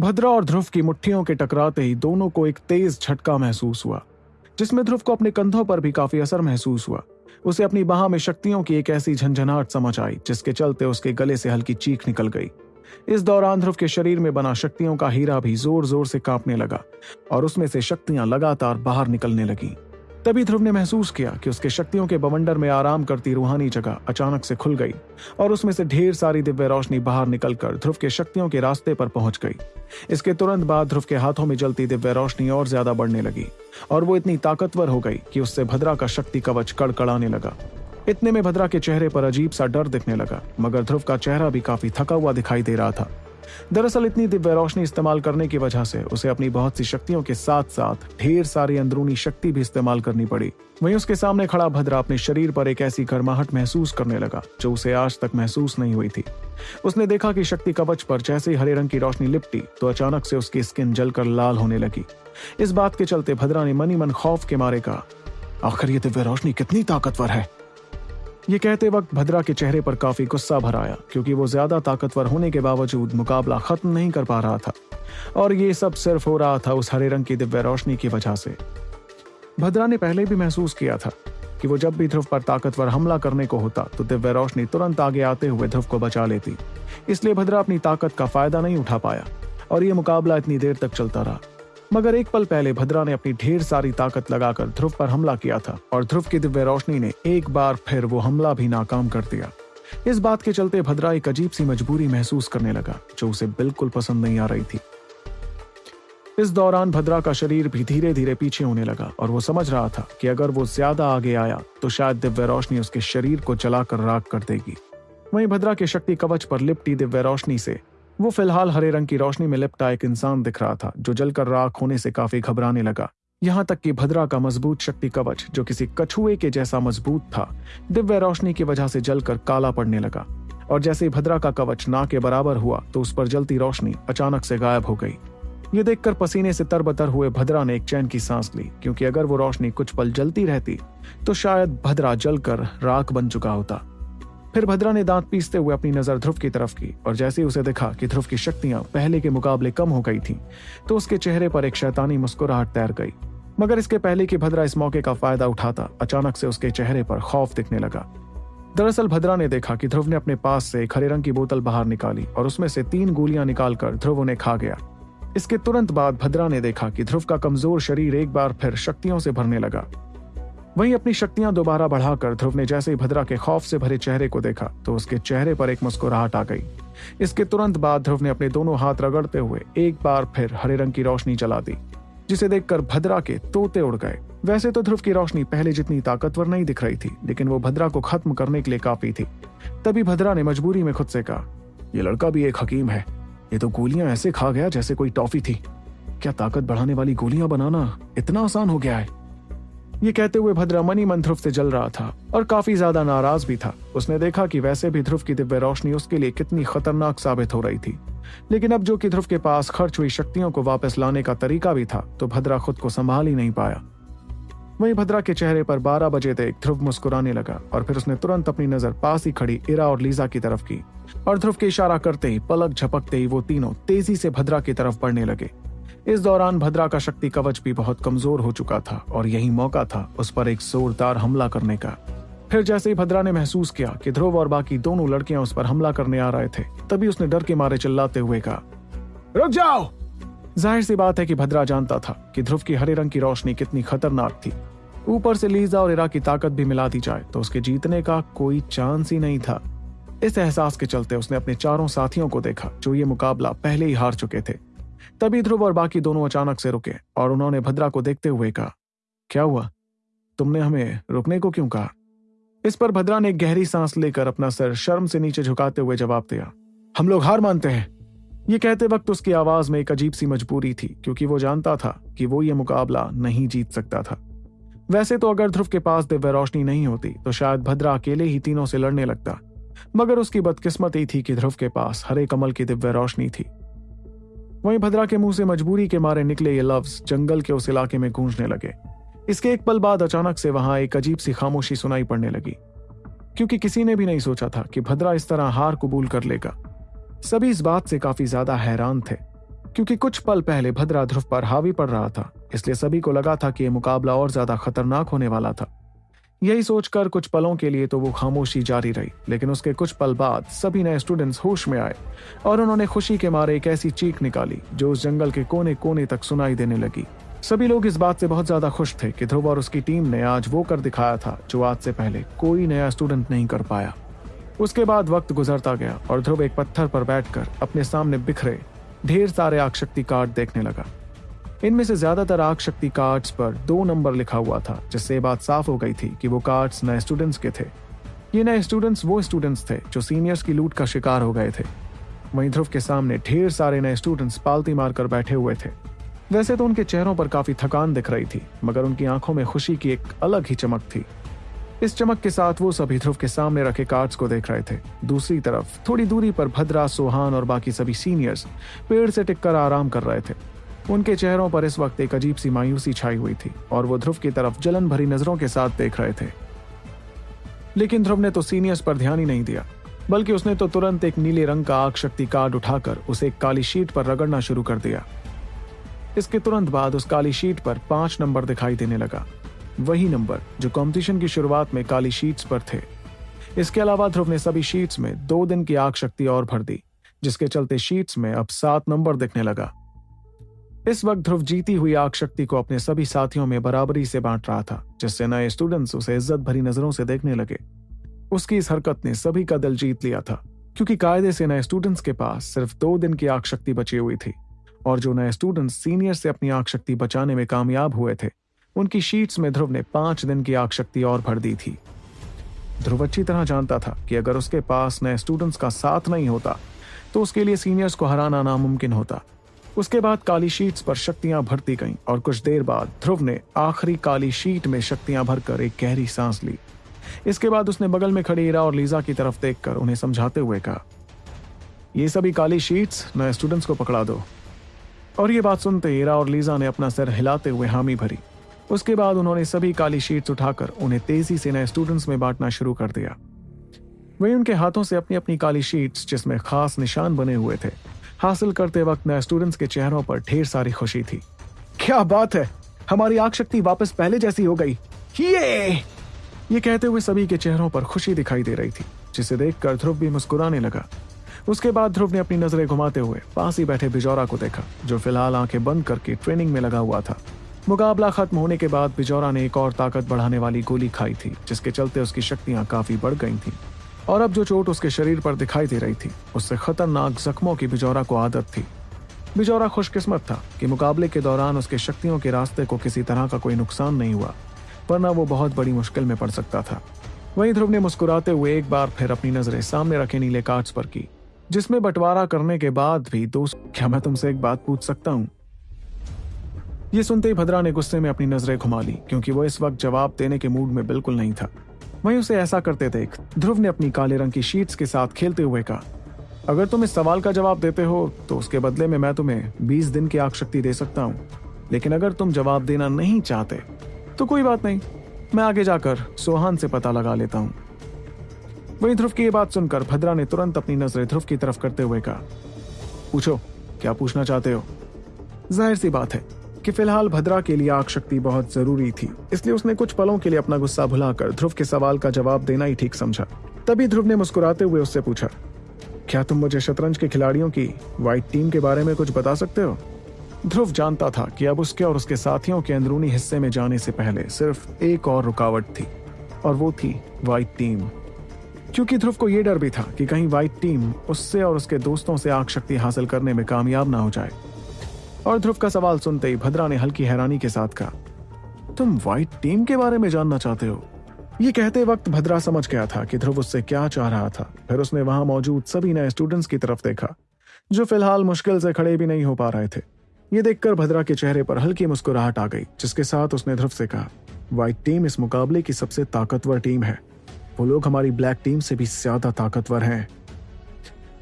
भद्रा और ध्रुव की मुट्ठियों के टकराते ही दोनों को एक तेज झटका महसूस हुआ, जिसमें ध्रुव को अपने कंधों पर भी काफ़ी असर महसूस हुआ। उसे अपनी बाह में शक्तियों की एक ऐसी झंझनाहट समझ आई, जिसके चलते उसके गले से हल्की चीख निकल गई। इस दौरान ध्रुव के शरीर में बना शक्तियों का हीरा भी ज़ोर ज़ोर से कांपने लगा और उसमें से शक्तियाँ लगातार बाहर निकलने लगी। तभी ध्रुव ने महसूस किया कि उसके शक्तियों के बवंडर में आराम करती रूहानी जगह अचानक से खुल गई और उसमें से ढेर सारी दिव्य रोशनी बाहर निकलकर ध्रुव के शक्तियों के रास्ते पर पहुँच गई। इसके तुरंत बाद ध्रुव के हाथों में जलती दिव्य रोशनी और ज़्यादा बढ़ने लगी और वो इतनी ताकतवर हो गई कि उससे भद्रा का शक्ति कवच कड़कड़ाने लगा। इतने में भद्रा के चेहरे पर अजीब सा डर दिखने लगा, मगर ध्रुव का चेहरा भी काफ़ी थका हुआ दिखाई दे रहा था। दरअसल इतनी दिव्य रोशनी इस्तेमाल करने की वजह से उसे अपनी बहुत सी शक्तियों के साथ साथ ढेर सारी अंदरूनी शक्ति भी इस्तेमाल करनी पड़ी। वहीं उसके सामने खड़ा भद्रा अपने शरीर पर एक ऐसी गर्माहट महसूस करने लगा, जो उसे आज तक महसूस नहीं हुई थी। उसने देखा कि शक्ति कवच पर जैसे ही हरे रंग की रोशनी लिपटी तो अचानक से उसकी स्किन जलकर लाल होने लगी। इस बात के चलते भद्रा ने मनी मन खौफ के मारे कहा, आखिर ये दिव्य रोशनी कितनी ताकतवर है? ये कहते वक्त भद्रा के चेहरे पर काफ़ी गुस्सा भर आया, क्योंकि वो ज़्यादा ताकतवर होने के बावजूद मुकाबला खत्म नहीं कर पा रहा था। और ये सब सिर्फ़ हो रहा था उस हरे रंग की दिव्य रोशनी की वजह से। भद्रा ने पहले भी महसूस किया था कि वो जब भी ध्रुव पर ताकतवर हमला करने को होता तो दिव्य रोशनी तुरंत आगे आते हुए ध्रुव को बचा लेती। इसलिए भद्रा अपनी ताकत का फ़ायदा नहीं उठा पाया, और ये मुकाबला इतनी देर तक चलता रहा। मगर एक पल पहले भद्रा ने अपनी ढेर सारी ताकत लगाकर ध्रुव पर हमला किया था और ध्रुव की दिव्य रोशनी ने एक बार फिर वो हमला भी नाकाम कर दिया। इस बात के चलते भद्रा एक अजीब सी मजबूरी महसूस करने लगा, जो उसे बिल्कुल पसंद नहीं आ रही थी। इस दौरान भद्रा का शरीर भी धीरे धीरे पीछे होने लगा और वो समझ रहा था कि अगर वो ज़्यादा आगे आया तो शायद दिव्य रोशनी उसके शरीर को जलाकर राख कर देगी। वहीं भद्रा के शक्ति कवच पर लिपटी दिव्य रोशनी से वो फ़िलहाल हरे रंग की रोशनी में लिपटा एक इंसान दिख रहा था, जो जलकर राख होने से काफ़ी घबराने लगा। यहाँ तक कि भद्रा का मज़बूत शक्ति कवच, जो किसी कछुए के जैसा मज़बूत था, दिव्य रोशनी की वजह से जलकर काला पड़ने लगा। और जैसे ही भद्रा का कवच ना के बराबर हुआ तो उस पर जलती रोशनी अचानक से गायब हो गई। ये देखकर पसीने से तरबतर हुए भद्रा ने एक चैन की सांस ली, क्योंकि अगर वो रोशनी कुछ पल जलती रहती तो शायद भद्रा जलकर राख बन चुका होता। फिर भद्रा ने दांत पीसते हुए अपनी नज़र ध्रुव की तरफ़ की और जैसे ही उसे देखा कि ध्रुव की शक्तियाँ पहले के मुकाबले कम हो गई थीं, तो उसके चेहरे पर एक शैतानी मुस्कुराहट तैर गई। मगर इसके पहले कि भद्रा इस मौके का फ़ायदा उठाता अचानक से उसके चेहरे पर खौफ दिखने लगा। दरअसल भद्रा ने देखा कि ध्रुव ने अपने पास से एक हरे रंग की बोतल बाहर निकाली और उसमें से तीन गोलियाँ निकालकर ध्रुव उन्हें खा गया। इसके तुरंत बाद भद्रा ने देखा कि ध्रुव का कमज़ोर शरीर एक बार फिर शक्तियों से भरने लगा। वहीं अपनी शक्तियाँ दोबारा बढ़ाकर ध्रुव ने जैसे ही भद्रा के खौफ से भरे चेहरे को देखा तो उसके चेहरे पर एक मुस्कुराहट आ गई। इसके तुरंत बाद ध्रुव ने अपने दोनों हाथ रगड़ते हुए एक बार फिर हरे रंग की रोशनी जला दी, जिसे देखकर भद्रा के तोते उड़ गए। वैसे तो ध्रुव की रोशनी पहले जितनी ताकतवर नहीं दिख रही थी, लेकिन वो भद्रा को खत्म करने के लिए काफ़ी थी। तभी भद्रा ने मजबूरी में खुद से कहा यह लड़का भी एक हकीम है। ये तो गोलियाँ ऐसे खा गया जैसे कोई टॉफी थी। क्या ताकत बढ़ाने वाली गोलियाँ बनाना इतना आसान हो गया है? ये कहते हुए भद्रा मनी मन ध्रुव से जल रहा था और काफ़ी ज़्यादा नाराज़ भी था। उसने देखा कि वैसे भी ध्रुव की दिव्य रोशनी उसके लिए कितनी खतरनाक साबित हो रही थी। लेकिन अब जो कि ध्रुव के पास खर्च हुई शक्तियों को वापस लाने का तरीका भी था तो भद्रा खुद को संभाल ही नहीं पाया। वहीं भद्रा के चेहरे पर बारह बजे तक ध्रुव मुस्कुराने लगा और फिर उसने तुरंत अपनी नज़र पास ही खड़ी इरा और लीजा की तरफ़ की। और ध्रुव के इशारा करते ही, पलक झपकते ही वो तीनों तेज़ी से भद्रा की तरफ़ बढ़ने लगे। इस दौरान भद्रा का शक्ति कवच भी बहुत कमज़ोर हो चुका था और यही मौका था उस पर एक जोरदार हमला करने का। फिर जैसे ही भद्रा ने महसूस किया कि ध्रुव और बाकी दोनों लड़कियाँ उस पर हमला करने आ रहे थे, तभी उसने डर के मारे चिल्लाते हुए कहा, रुक जाओ! ज़ाहिर सी बात है कि भद्रा जानता था कि ध्रुव की हरे रंग की रोशनी कितनी खतरनाक थी। ऊपर से लीजा और इरा की ताकत भी मिला दी जाए तो उसके जीतने का कोई चांस ही नहीं था। इस एहसास के चलते उसने अपने चारों साथियों को देखा, जो ये मुकाबला पहले ही हार चुके थे। तभी ध्रुव और बाकी दोनों अचानक से रुके और उन्होंने भद्रा को देखते हुए कहा, क्या हुआ? तुमने हमें रुकने को क्यों कहा? इस पर भद्रा ने गहरी सांस लेकर अपना सर शर्म से नीचे झुकाते हुए जवाब दिया, हम लोग हार मानते हैं। ये कहते वक्त उसकी आवाज़ में एक अजीब सी मजबूरी थी, क्योंकि वो जानता था कि वो ये मुकाबला नहीं जीत सकता था। वैसे तो अगर ध्रुव के पास दिव्य रोशनी नहीं होती तो शायद भद्रा अकेले ही तीनों से लड़ने लगता। मगर उसकी बदकिस्मती थी कि ध्रुव के पास हरे कमल की दिव्य रोशनी थी। वहीं भद्रा के मुँह से मजबूरी के मारे निकले ये लफ्ज जंगल के उस इलाके में गूंजने लगे। इसके एक पल बाद अचानक से वहाँ एक अजीब सी खामोशी सुनाई पड़ने लगी। क्योंकि किसी ने भी नहीं सोचा था कि भद्रा इस तरह हार कबूल कर लेगा। सभी इस बात से काफ़ी ज़्यादा हैरान थे, क्योंकि कुछ पल पहले भद्रा ध्रुव पर हावी पड़ रहा था, इसलिए सभी को लगा था कि यह मुकाबला और ज़्यादा खतरनाक होने वाला था। यही सोचकर कुछ पलों के लिए तो वो खामोशी जारी रही, लेकिन उसके कुछ पल बाद सभी नए स्टूडेंट्स होश में आए और उन्होंने खुशी के मारे एक ऐसी चीख निकाली, जो उस जंगल के कोने कोने तक सुनाई देने लगी। सभी लोग इस बात से बहुत ज़्यादा खुश थे कि ध्रुव और उसकी टीम ने आज वो कर दिखाया था, जो आज से पहले कोई नया स्टूडेंट नहीं कर पाया। उसके बाद वक्त गुजरता गया और ध्रुव एक पत्थर पर बैठकर अपने सामने बिखरे, ढेर सारे आगशक्ति कार्ड देखने लगा। इनमें से ज़्यादातर आग शक्ति कार्ड्स पर दो नंबर लिखा हुआ था, जिससे बात साफ़ हो गई थी कि वो कार्ड्स नए स्टूडेंट्स के थे। ये नए स्टूडेंट्स वो स्टूडेंट्स थे जो सीनियर्स की लूट का शिकार हो गए थे। वहीं ध्रुव के सामने ढेर सारे नए स्टूडेंट्स पालती मारकर बैठे हुए थे। वैसे तो उनके चेहरों पर काफ़ी थकान दिख रही थी, मगर उनकी आँखों में खुशी की एक अलग ही चमक थी। इस चमक के साथ वो सभी ध्रुव के सामने रखे कार्ड्स को देख रहे थे। दूसरी तरफ़ थोड़ी दूरी पर भद्रा, सोहान और बाकी सभी सीनियर्स पेड़ से टिककर आराम कर रहे थे। उनके चेहरों पर इस वक्त एक अजीब सी मायूसी छाई हुई थी और वो ध्रुव की तरफ़ जलन भरी नज़रों के साथ देख रहे थे। लेकिन ध्रुव ने तो सीनियर्स पर ध्यान ही नहीं दिया, बल्कि उसने तो तुरंत एक नीले रंग का आग शक्ति कार्ड उठाकर उसे एक काली शीट पर रगड़ना शुरू कर दिया। इसके तुरंत बाद उस काली शीट पर पाँच नंबर दिखाई देने लगा। वही नंबर जो कंपटीशन की शुरुआत में काली शीट्स पर थे। इसके अलावा ध्रुव ने सभी शीट्स में दो दिन की आग शक्ति और भर दी, जिसके चलते शीट्स में अब सात नंबर दिखने लगा। इस वक्त ध्रुव जीती हुई आग शक्ति को अपने सभी साथियों में बराबरी से बांट रहा था, जिससे नए स्टूडेंट्स उसे इज़्ज़त भरी नज़रों से देखने लगे। उसकी इस हरकत ने सभी का दिल जीत लिया था, क्योंकि कायदे से नए स्टूडेंट्स के पास सिर्फ़ दो दिन की आग शक्ति बची हुई थी, और जो नए स्टूडेंट्स सीनियर से अपनी आग शक्ति बचाने में कामयाब हुए थे, उनकी शीट्स में ध्रुव ने पाँच दिन की आग शक्ति और भर दी थी। ध्रुव अच्छी तरह जानता था कि अगर उसके पास नए स्टूडेंट्स का साथ नहीं होता तो उसके लिए सीनियर्स को हराना नामुमकिन होता। उसके बाद काली शीट्स पर शक्तियाँ भरती गईं और कुछ देर बाद ध्रुव ने आखिरी काली शीट में शक्तियाँ भरकर एक गहरी सांस ली। इसके बाद उसने बगल में खड़ी इरा और लीजा की तरफ़ देखकर उन्हें समझाते हुए कहा, ये सभी काली शीट्स नए स्टूडेंट्स को पकड़ा दो। और ये बात सुनते ईरा और लीजा ने अपना सिर हिलाते हुए हामी भरी। उसके बाद उन्होंने सभी काली शीट्स उठाकर उन्हें तेज़ी से नए स्टूडेंट्स में बांटना शुरू कर दिया। वही उनके हाथों से अपनी अपनी काली शीट्स, जिसमें खास निशान बने हुए थे हासिल करते वक्त नए स्टूडेंट्स के चेहरों पर ढेर सारी खुशी थी। क्या बात है! हमारी आग शक्ति वापस पहले जैसी हो गई। ये! ये कहते हुए सभी के चेहरों पर खुशी दिखाई दे रही थी, जिसे देखकर ध्रुव भी मुस्कुराने लगा। उसके बाद ध्रुव ने अपनी नज़रें घुमाते हुए पास ही बैठे बिजौरा को देखा, जो फ़िलहाल आँखें बंद करके ट्रेनिंग में लगा हुआ था। मुकाबला खत्म होने के बाद बिजौरा ने एक और ताकत बढ़ाने वाली गोली खाई थी, जिसके चलते उसकी शक्तियाँ काफ़ी बढ़ गई थीं। और अब जो चोट उसके शरीर पर दिखाई दे रही थी, उससे खतरनाक जख्मों की बिजौरा को आदत थी। बिजौरा खुशकिस्मत था कि मुकाबले के दौरान उसके शक्तियों के रास्ते को किसी तरह का कोई नुकसान नहीं हुआ, वरना वो बहुत बड़ी मुश्किल में पड़ सकता था। वहीं ध्रुव ने मुस्कुराते हुए एक बार फिर अपनी नज़रें सामने रखे नीले कार्ड्स पर की, जिसमें बंटवारा करने के बाद भी दोस्त क्या मैं तुमसे एक बात पूछ सकता हूँ? ये सुनते ही भद्रा ने गुस्से में अपनी नज़रें घुमा ली, क्योंकि वो इस वक्त जवाब देने के मूड में बिल्कुल नहीं था। वहीं उसे ऐसा करते देख ध्रुव ने अपनी काले रंग की शीट्स के साथ खेलते हुए कहा, अगर तुम इस सवाल का जवाब देते हो तो उसके बदले में मैं तुम्हें बीस दिन की आग शक्ति दे सकता हूँ। लेकिन अगर तुम जवाब देना नहीं चाहते तो कोई बात नहीं, मैं आगे जाकर सोहान से पता लगा लेता हूँ। वहीं ध्रुव की यह बात सुनकर भद्रा ने तुरंत अपनी नज़रें ध्रुव की तरफ़ करते हुए कहा, पूछो, क्या पूछना चाहते हो? ज़ाहिर सी बात है कि फ़िलहाल भद्रा के लिए आग शक्ति बहुत ज़रूरी थी, इसलिए उसने कुछ पलों के लिए अपना गुस्सा भुलाकर ध्रुव के सवाल का जवाब देना ही ठीक समझा। तभी ध्रुव ने मुस्कुराते हुए उससे पूछा, क्या तुम मुझे शतरंज के खिलाड़ियों की व्हाइट टीम के बारे में कुछ बता सकते हो? ध्रुव जानता था कि अब उसके और उसके साथियों के अंदरूनी हिस्से में जाने से पहले सिर्फ़ एक और रुकावट थी, और वो थी व्हाइट टीम क्योंकि ध्रुव को यह डर भी था कि कहीं व्हाइट टीम उससे और उसके दोस्तों से आग शक्ति हासिल करने में कामयाब ना हो जाए। और ध्रुव का सवाल सुनते ही भद्रा ने हल्की हैरानी के साथ कहा, तुम व्हाइट टीम के बारे में जानना चाहते हो? ये कहते वक्त भद्रा समझ गया था कि ध्रुव उससे क्या चाह रहा था। फिर उसने वहाँ मौजूद सभी नए स्टूडेंट्स की तरफ़ देखा, जो फ़िलहाल मुश्किल से खड़े भी नहीं हो पा रहे थे। ये देखकर भद्रा के चेहरे पर हल्की मुस्कुराहट आ गई, जिसके साथ उसने ध्रुव से कहा व्हाइट टीम इस मुकाबले की सबसे ताकतवर टीम है। वो लोग हमारी ब्लैक टीम से भी ज़्यादा ताकतवर हैं।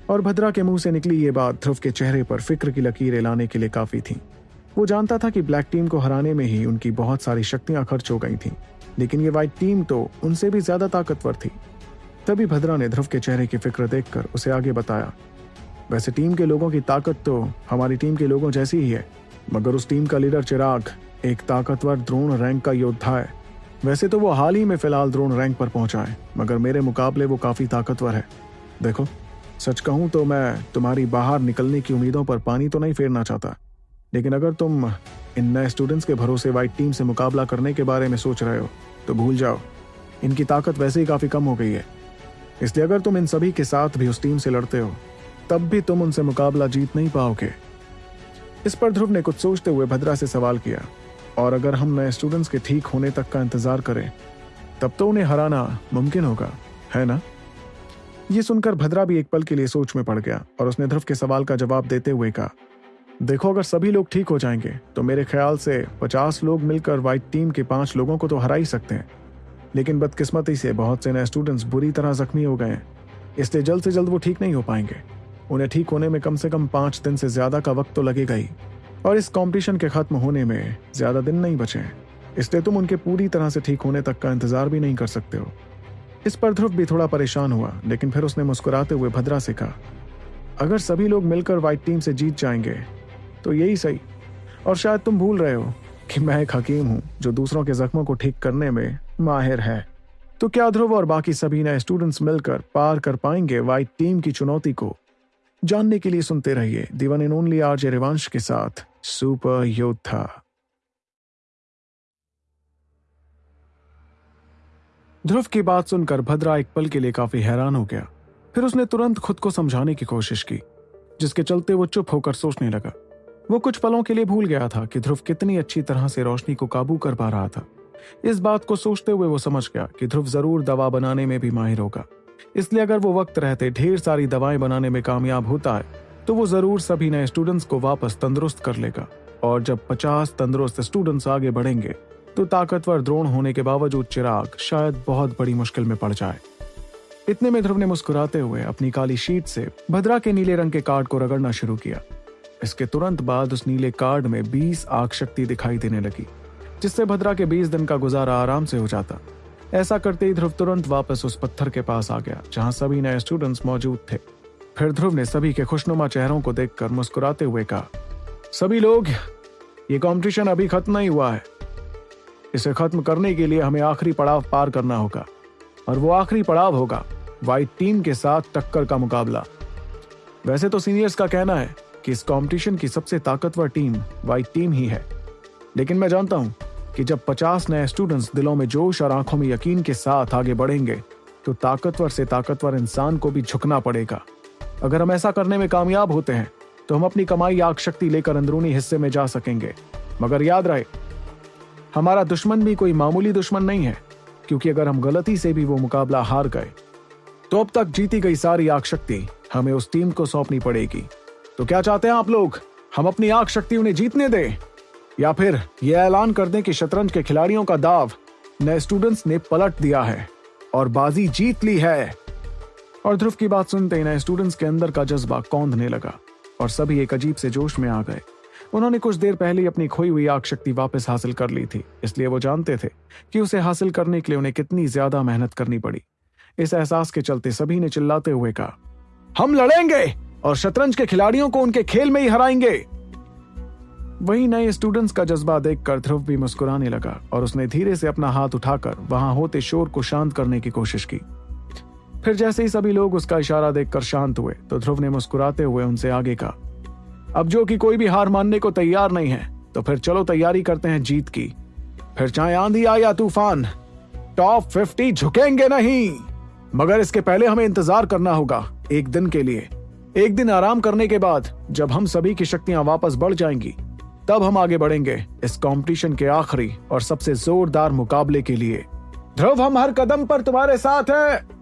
और भद्रा के मुँह से निकली ये बात ध्रुव के चेहरे पर फ़िक्र की लकीरें लाने के लिए काफ़ी थी। वो जानता था कि ब्लैक टीम को हराने में ही उनकी बहुत सारी शक्तियाँ खर्च हो गई थीं, लेकिन ये व्हाइट टीम तो उनसे भी ज़्यादा ताकतवर थी। तभी भद्रा ने ध्रुव के चेहरे की फ़िक्र देखकर उसे आगे बताया, वैसे टीम के लोगों की ताकत तो हमारी टीम के लोगों जैसी ही है, मगर उस टीम का लीडर चिराग एक ताकतवर द्रोण रैंक का योद्धा है। वैसे तो वो हाल ही में फ़िलहाल द्रोण रैंक पर पहुँचा है, मगर मेरे मुकाबले वो काफ़ी ताकतवर है। देखो। सच कहूँ तो मैं तुम्हारी बाहर निकलने की उम्मीदों पर पानी तो नहीं फेरना चाहता। लेकिन अगर तुम इन नए स्टूडेंट्स के भरोसे वाइट टीम से मुकाबला करने के बारे में सोच रहे हो तो भूल जाओ। इनकी ताकत वैसे ही काफ़ी कम हो गई है। इसलिए अगर तुम इन सभी के साथ भी उस टीम से लड़ते हो, तब भी तुम उनसे मुकाबला जीत नहीं पाओगे। इस पर ध्रुव ने कुछ सोचते हुए भद्रा से सवाल किया, और अगर हम नए स्टूडेंट्स के ठीक होने तक का इंतज़ार करें, तब तो उन्हें हराना मुमकिन होगा, है ना? ये सुनकर भद्रा भी एक पल के लिए सोच में पड़ गया और उसने ध्रुव के सवाल का जवाब देते हुए कहा, देखो, अगर सभी लोग ठीक हो जाएँगे तो मेरे ख्याल से पचास लोग मिलकर व्हाइट टीम के पाँच लोगों को तो हरा ही सकते हैं। लेकिन बदकिस्मती से बहुत से नए स्टूडेंट्स बुरी तरह जख्मी हो गए हैं, इसलिए जल्द से जल्द वो ठीक नहीं हो पाएँगे। उन्हें ठीक होने में कम से कम पाँच दिन से ज़्यादा का वक्त तो लगेगा ही, और इस कॉम्पिटिशन के खत्म होने में ज़्यादा दिन नहीं बचे इसलिए तुम उनके पूरी तरह से ठीक होने तक का इंतज़ार भी नहीं कर सकते हो। इस पर ध्रुव भी थोड़ा परेशान हुआ, लेकिन फिर उसने मुस्कुराते हुए भद्रा से कहा, अगर सभी लोग मिलकर व्हाइट टीम से जीत जाएँगे तो यही सही। और शायद तुम भूल रहे हो कि मैं एक हकीम हूँ, जो दूसरों के जख्मों को ठीक करने में माहिर है। तो क्या ध्रुव और बाकी सभी नए स्टूडेंट्स मिलकर पार कर पाएँगे व्हाइट टीम की चुनौती को? जानने के लिए सुनते रहिए दीवान इन ओनली आरजे रिवांश के साथ सुपर योद्धा। ध्रुव की बात सुनकर भद्रा एक पल के लिए काफ़ी हैरान हो गया। फिर उसने तुरंत खुद को समझाने की कोशिश की, जिसके चलते वो चुप होकर सोचने लगा। वो कुछ पलों के लिए भूल गया था कि ध्रुव कितनी अच्छी तरह से रोशनी को काबू कर पा रहा था। इस बात को सोचते हुए वो समझ गया कि ध्रुव ज़रूर दवा बनाने में भी माहिर होगा। इसलिए अगर वो वक्त रहते ढेर सारी दवाएँ बनाने में कामयाब होता है तो वो ज़रूर सभी नए स्टूडेंट्स को वापस तंदुरुस्त कर लेगा। और जब पचास तंदुरुस्त स्टूडेंट्स आगे बढ़ेंगे तो ताकतवर द्रोण होने के बावजूद चिराग शायद बहुत बड़ी मुश्किल में पड़ जाए। इतने में ध्रुव ने मुस्कुराते हुए अपनी काली शीट से भद्रा के नीले रंग के कार्ड को रगड़ना शुरू किया। इसके तुरंत बाद उस नीले कार्ड में 20 आग शक्ति दिखाई देने लगी, जिससे भद्रा के 20 दिन का गुजारा आराम से हो जाता। ऐसा करते ही ध्रुव तुरंत वापस उस पत्थर के पास आ गया, जहाँ सभी नए स्टूडेंट्स मौजूद थे। फिर ध्रुव ने सभी के खुशनुमा चेहरों को देखकर मुस्कुराते हुए कहा, सभी लोग, ये कंपटीशन अभी खत्म नहीं हुआ है। इसे खत्म करने के लिए हमें आखिरी पड़ाव पार करना होगा। और वो आखिरी पड़ाव होगा व्हाइट टीम के साथ टक्कर का मुकाबला। वैसे तो सीनियर्स का कहना है कि इस कंपटीशन की सबसे ताकतवर टीम व्हाइट टीम ही है। लेकिन मैं जानता हूँ कि जब 50 नए स्टूडेंट्स दिलों में जोश और आँखों में यकीन के साथ आगे बढ़ेंगे तो ताकतवर से ताकतवर इंसान को भी झुकना पड़ेगा। अगर हम ऐसा करने में कामयाब होते हैं तो हम अपनी कमाई, आग शक्ति लेकर अंदरूनी हिस्से में जा सकेंगे। मगर याद रहे हमारा दुश्मन भी कोई मामूली दुश्मन नहीं है, क्योंकि अगर हम गलती से भी वो मुकाबला हार गए तो अब तक जीती गई सारी आग शक्ति हमें उस टीम को सौंपनी पड़ेगी। तो क्या चाहते हैं आप लोग? हम अपनी आग शक्ति उन्हें जीतने दें? या फिर यह ऐलान कर दें कि शतरंज के खिलाड़ियों का दाव नए स्टूडेंट्स ने पलट दिया है और बाजी जीत ली है। और ध्रुव की बात सुनते ही नए स्टूडेंट्स के अंदर का जज्बा कौंधने लगा और सभी एक अजीब से जोश में आ गए। उन्होंने कुछ देर पहले अपनी खोई हुई आग शक्ति वापस हासिल कर ली थी, इसलिए वो जानते थे कि उसे हासिल करने के लिए उन्हें कितनी ज़्यादा मेहनत करनी पड़ी। इस एहसास के चलते सभी ने चिल्लाते हुए कहा, हम लड़ेंगे और शतरंज के खिलाड़ियों को उनके खेल में ही हराएँगे। वही नए स्टूडेंट्स का जज्बा देखकर ध्रुव भी मुस्कुराने लगा और उसने धीरे से अपना हाथ उठाकर वहाँ होते शोर को शांत करने की कोशिश की। फिर जैसे ही सभी लोग उसका इशारा देखकर शांत हुए तो ध्रुव ने मुस्कुराते हुए उनसे आगे कहा अब जो कि कोई भी हार मानने को तैयार नहीं है तो फिर चलो तैयारी करते हैं जीत की। फिर चाहे आंधी आए या तूफ़ान टॉप फिफ्टी झुकेंगे नहीं। मगर इसके पहले हमें इंतज़ार करना होगा, एक दिन के लिए। एक दिन आराम करने के बाद, जब हम सभी की शक्तियाँ वापस बढ़ जाएँगी, तब हम आगे बढ़ेंगे इस कंपटीशन के आखिरी और सबसे जोरदार मुकाबले के लिए। ध्रुव, हम हर कदम पर तुम्हारे साथ हैं।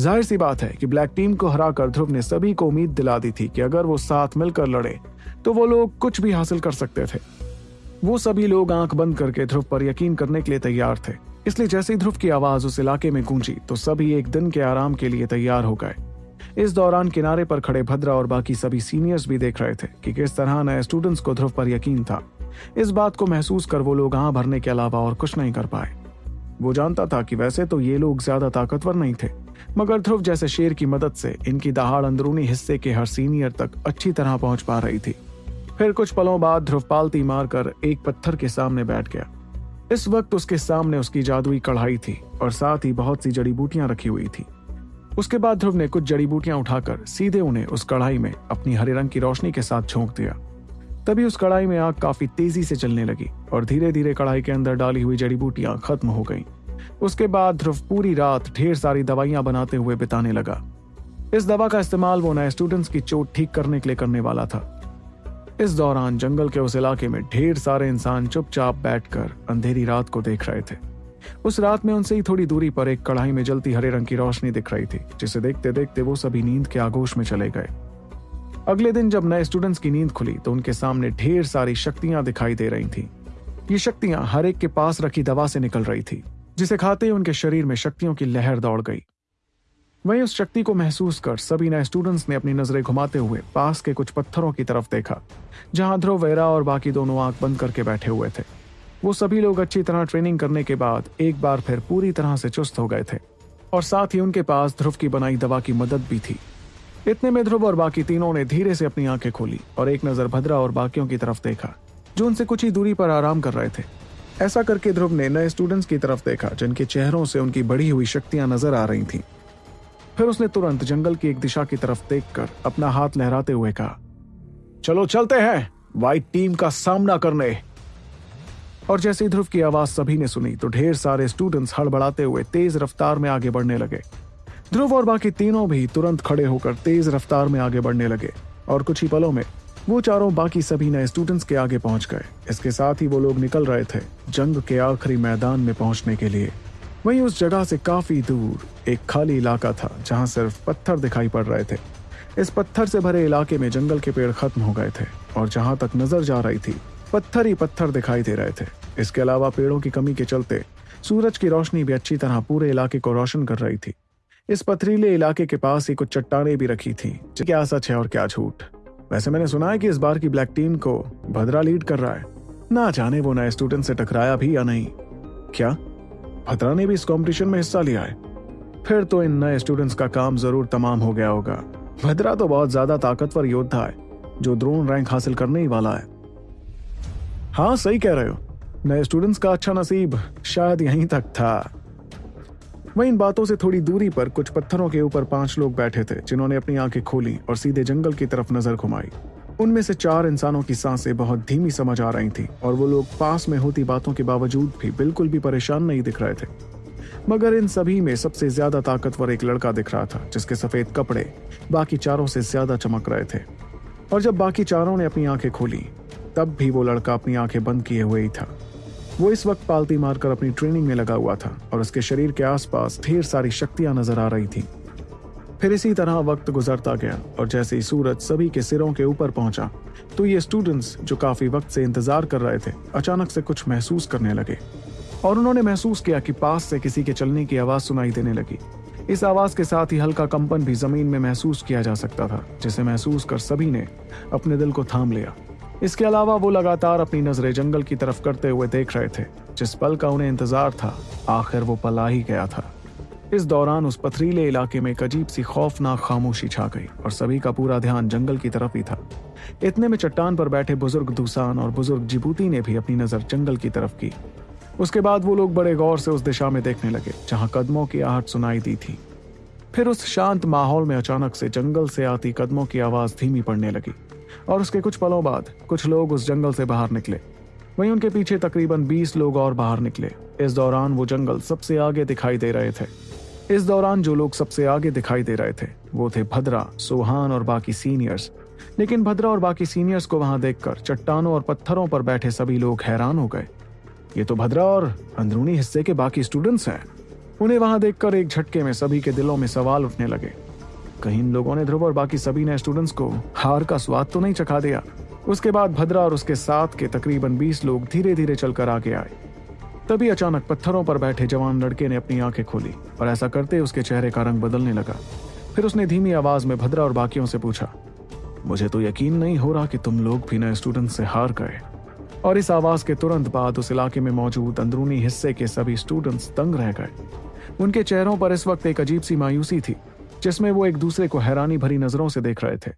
ज़ाहिर सी बात है कि ब्लैक टीम को हराकर ध्रुव ने सभी को उम्मीद दिला दी थी कि अगर वो साथ मिलकर लड़े तो वो लोग कुछ भी हासिल कर सकते थे। वो सभी लोग आँख बंद करके ध्रुव पर यकीन करने के लिए तैयार थे। इसलिए जैसे ही ध्रुव की आवाज़ उस इलाके में गूंजी तो सभी एक दिन के आराम के लिए तैयार हो गए। इस दौरान किनारे पर खड़े भद्रा और बाकी सभी सीनियर्स भी देख रहे थे कि किस तरह नए स्टूडेंट्स को ध्रुव पर यकीन था। इस बात को महसूस कर वो लोग आं भरने के अलावा और कुछ नहीं कर पाए। वो जानता था कि वैसे तो ये लोग ज़्यादा ताकतवर नहीं थे। मगर ध्रुव जैसे शेर की मदद से इनकी दहाड़ अंदरूनी हिस्से के हर सीनियर तक अच्छी तरह पहुँच पा रही थी। फिर कुछ पलों बाद ध्रुव पालती मारकर एक पत्थर के सामने बैठ गया। इस वक्त उसके सामने उसकी जादुई कढ़ाई थी और साथ ही बहुत सी जड़ी बूटियाँ रखी हुई थी। उसके बाद ध्रुव ने कुछ जड़ी बूटियाँ उठाकर सीधे उन्हें उस कढ़ाई में अपनी हरे रंग की रोशनी के साथ झोंक दिया। तभी उस कढ़ाई में आग काफ़ी तेज़ी से चलने लगी और धीरे धीरे कढ़ाई के अंदर डाली हुई जड़ी बूटियाँ खत्म हो गईं। उसके बाद ध्रुव पूरी रात ढेर सारी दवाइयाँ बनाते हुए बिताने लगा। इस दवा का इस्तेमाल वो नए स्टूडेंट्स की चोट ठीक करने के लिए करने वाला था। इस दौरान जंगल के उस इलाके में ढेर सारे इंसान चुपचाप बैठकर अंधेरी रात को देख रहे थे। उस रात में उनसे ही थोड़ी दूरी पर एक कढ़ाई में जलती हरे रंग की रोशनी दिख रही थी, जिसे देखते देखते वो सभी नींद के आगोश में चले गए। अगले दिन जब नए स्टूडेंट्स की नींद खुली तो उनके सामने ढेर सारी शक्तियाँ दिखाई दे रही थी। ये शक्तियाँ हर एक के पास रखी दवा से निकल रही थी। जिसे खाते ही उनके शरीर में शक्तियों की लहर दौड़ गई। वहीं उस शक्ति को महसूस कर सभी नए स्टूडेंट्स ने अपनी नज़रें घुमाते हुए पास के कुछ पत्थरों की तरफ़ देखा, जहाँ ध्रुव, वेरा और बाकी दोनों आँख बंद करके बैठे हुए थे। वो सभी लोग अच्छी तरह ट्रेनिंग करने के बाद एक बार फिर पूरी तरह से चुस्त हो गए थे, और साथ ही उनके पास ध्रुव की बनाई दवा की मदद भी थी। इतने में ध्रुव और बाकी तीनों ने धीरे से अपनी आँखें खोली और एक नज़र भद्रा और बाकियों की तरफ़ देखा, जो उनसे कुछ ही दूरी पर आराम कर रहे थे। ऐसा करके ध्रुव ने नए स्टूडेंट्स की तरफ़ देखा, जिनके चेहरों से उनकी बढ़ी हुई शक्तियाँ नज़र आ रही थीं। फिर उसने तुरंत जंगल की एक दिशा की तरफ़ देखकर अपना हाथ लहराते हुए कहा, चलो चलते हैं व्हाइट टीम का सामना करने और जैसे ध्रुव की आवाज़ सभी ने सुनी तो ढेर सारे स्टूडेंट्स हड़बड़ाते हुए तेज रफ्तार में आगे बढ़ने लगे ध्रुव और बाकी तीनों भी तुरंत खड़े होकर तेज रफ्तार में आगे बढ़ने लगे और कुछ ही पलों में वो चारों बाकी सभी नए स्टूडेंट्स के आगे पहुँच गए। इसके साथ ही वो लोग निकल रहे थे जंग के आखिरी मैदान में पहुँचने के लिए। वहीं उस जगह से काफ़ी दूर एक खाली इलाका था जहाँ सिर्फ़ पत्थर दिखाई पड़ रहे थे। इस पत्थर से भरे इलाके में जंगल के पेड़ खत्म हो गए थे और जहाँ तक नज़र जा रही थी, पत्थर ही पत्थर दिखाई दे रहे थे। इसके अलावा पेड़ों की कमी के चलते सूरज की रोशनी भी अच्छी तरह पूरे इलाके को रोशन कर रही थी। इस पथरीले इलाके के पास ही कुछ चट्टाने भी रखी थी। क्या सच है और क्या झूठ। वैसे मैंने सुना है कि इस बार की ब्लैक टीम को भद्रा लीड कर रहा है। ना जाने वो नए स्टूडेंट से टकराया भी या नहीं। क्या? भद्रा ने भी इस कंपटीशन में हिस्सा लिया है। फिर तो इन नए स्टूडेंट्स का काम ज़रूर तमाम हो गया होगा। भद्रा तो बहुत ज़्यादा ताकतवर योद्धा है, जो द्रोण रैंक हासिल करने ही वाला है। हाँ सही कह रहे हो। नए स्टूडेंट्स का अच्छा नसीब शायद यहीं तक था। वहीं इन बातों से थोड़ी दूरी पर कुछ पत्थरों के ऊपर पाँच लोग बैठे थे, जिन्होंने अपनी आँखें खोली और सीधे जंगल की तरफ़ नज़र घुमाई। उनमें से चार इंसानों की साँसें बहुत धीमी समझ आ रही थी और वो लोग पास में होती बातों के बावजूद भी बिल्कुल भी परेशान नहीं दिख रहे थे। मगर इन सभी में सबसे ज़्यादा ताकतवर एक लड़का दिख रहा था, जिसके सफ़ेद कपड़े बाकी चारों से ज़्यादा चमक रहे थे। और जब बाकी चारों ने अपनी आँखें खोली, तब भी वो लड़का अपनी आँखें बंद किए हुए ही था। वो इस वक्त पालती मारकर अपनी ट्रेनिंग में लगा हुआ था और उसके शरीर के आसपास ढेर सारी शक्तियाँ नज़र आ रही थी। फिर इसी तरह वक्त गुजरता गया और जैसे ही सूरज सभी के सिरों के ऊपर पहुँचा तो ये स्टूडेंट्स जो काफ़ी वक्त से इंतज़ार कर रहे थे, अचानक से कुछ महसूस करने लगे। और उन्होंने महसूस किया कि पास से किसी के चलने की आवाज़ सुनाई देने लगी। इस आवाज़ के साथ ही हल्का कंपन भी ज़मीन में महसूस किया जा सकता था, जिसे महसूस कर सभी ने अपने दिल को थाम लिया। इसके अलावा वो लगातार अपनी नज़रें जंगल की तरफ़ करते हुए देख रहे थे, जिस पल का उन्हें इंतज़ार था, आखिर वो पल ही गया था। इस दौरान उस पथरीले इलाके में एक अजीब सी खौफनाक खामोशी छा गई, और सभी का पूरा ध्यान जंगल की तरफ़ ही था। इतने में चट्टान पर बैठे बुज़ुर्ग दूसान और बुज़ुर्ग जिबूती ने भी अपनी नज़र जंगल की तरफ़ की। उसके बाद वो लोग बड़े गौर से उस दिशा में देखने लगे, जहाँ कदमों की आहट सुनाई दी थी। फिर उस शांत माहौल में अचानक से जंगल से आती कदमों की आवाज़ धीमी पड़ने लगी। और उसके कुछ पलों बाद कुछ लोग उस जंगल से बाहर निकले। वहीं उनके पीछे तकरीबन 20 लोग और बाहर निकले। इस दौरान वो जंगल सबसे आगे दिखाई दे रहे थे। इस दौरान जो लोग सबसे आगे दिखाई दे रहे थे, वो थे भद्रा, सोहान और बाकी सीनियर्स। लेकिन भद्रा और बाकी सीनियर्स को वहाँ देखकर चट्टानों और पत्थरों पर बैठे सभी लोग हैरान हो गए। ये तो भद्रा और अंदरूनी हिस्से के बाकी स्टूडेंट्स हैं। उन्हें वहाँ देखकर एक झटके में सभी के दिलों में सवाल उठने लगे। कहीं इन लोगों ने ध्रुव और बाकी सभी ने स्टूडेंट्स को हार का स्वाद तो नहीं चखा दिया। उसके बाद भद्रा और उसके साथ के तकरीबन बीस लोग धीरे धीरे चलकर आगे आए। तभी अचानक पत्थरों पर बैठे जवान लड़के ने अपनी आँखें खोली और ऐसा करते उसके चेहरे का रंग बदलने लगा। फिर उसने धीमी आवाज़ में भद्रा और बाकियों से पूछा, मुझे तो यकीन नहीं हो रहा कि तुम लोग भी नए स्टूडेंट से हार गए। और इस आवाज़ के तुरंत बाद उस इलाके में मौजूद अंदरूनी हिस्से के सभी स्टूडेंट्स दंग रह गए। उनके चेहरों पर इस वक्त एक अजीब सी मायूसी थी। जिसमें वो एक दूसरे को हैरानी भरी नज़रों से देख रहे थे।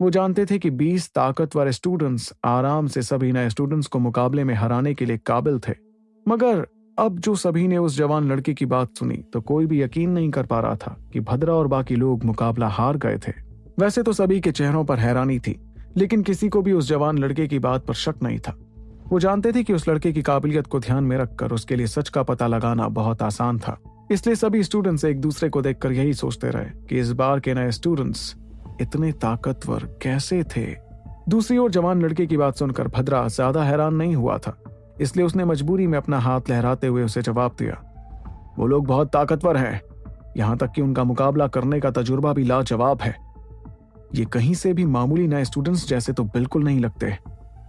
वो जानते थे कि 20 ताकतवर स्टूडेंट्स आराम से सभी नए स्टूडेंट्स को मुकाबले में हराने के लिए काबिल थे। मगर अब जो सभी ने उस जवान लड़के की बात सुनी तो कोई भी यकीन नहीं कर पा रहा था कि भद्रा और बाकी लोग मुकाबला हार गए थे। वैसे तो सभी के चेहरों पर हैरानी थी, लेकिन किसी को भी उस जवान लड़के की बात पर शक नहीं था। वो जानते थे कि उस लड़के की काबिलियत को ध्यान में रखकर उसके लिए सच का पता लगाना बहुत आसान था। इसलिए सभी स्टूडेंट्स एक दूसरे को देखकर यही सोचते रहे कि इस बार के नए स्टूडेंट्स इतने ताकतवर कैसे थे। दूसरी ओर जवान लड़के की बात सुनकर भद्रा ज़्यादा हैरान नहीं हुआ था। इसलिए उसने मजबूरी में अपना हाथ लहराते हुए उसे जवाब दिया, वो लोग बहुत ताकतवर हैं। यहाँ तक कि उनका मुकाबला करने का तजुर्बा भी लाजवाब है। ये कहीं से भी मामूली नए स्टूडेंट्स जैसे तो बिल्कुल नहीं लगते।